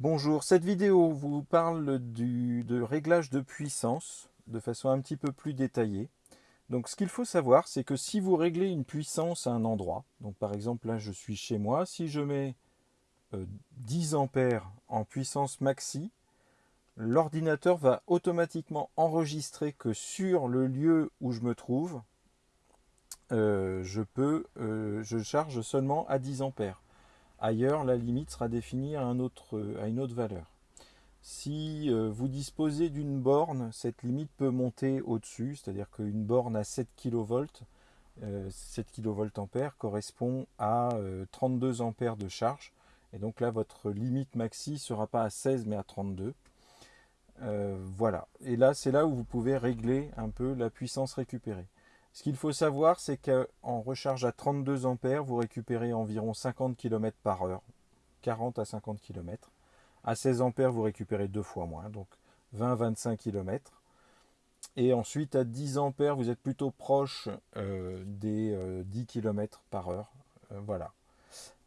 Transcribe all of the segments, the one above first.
Bonjour, cette vidéo vous parle du, de réglage de puissance de façon un petit peu plus détaillée. Donc ce qu'il faut savoir, c'est que si vous réglez une puissance à un endroit, donc par exemple là je suis chez moi, si je mets 10 euh, ampères en puissance maxi, l'ordinateur va automatiquement enregistrer que sur le lieu où je me trouve, euh, je, peux, euh, je charge seulement à 10 ampères. Ailleurs, la limite sera définie à, une autre valeur. Si euh, vous disposez d'une borne, cette limite peut monter au-dessus, c'est-à-dire qu'une borne à 7 kV, 7 kVA correspond à 32 euh, ampères de charge. Et donc là, votre limite maxi ne sera pas à 16 mais à 32. Euh, voilà. Et là, c'est là où vous pouvez régler un peu la puissance récupérée. Ce qu'il faut savoir, c'est qu'en recharge à 32 ampères, vous récupérez environ 50 km par heure, 40 à 50 km. À 16 ampères, vous récupérez deux fois moins, donc 20-25 km. Et ensuite, à 10 ampères, vous êtes plutôt proche euh, des 10 euh, km par heure. Euh, voilà.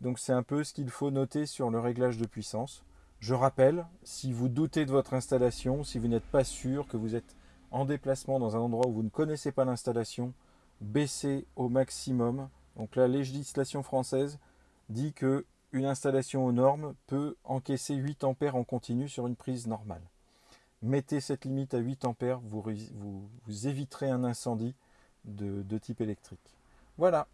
Donc c'est un peu ce qu'il faut noter sur le réglage de puissance. Je rappelle, si vous doutez de votre installation, si vous n'êtes pas sûr que vous êtes en déplacement dans un endroit où vous ne connaissez pas l'installation, baissez au maximum. Donc la législation française dit que une installation aux normes peut encaisser 8 ampères en continu sur une prise normale. Mettez cette limite à 8 ampères, vous, éviterez un incendie de type électrique. Voilà,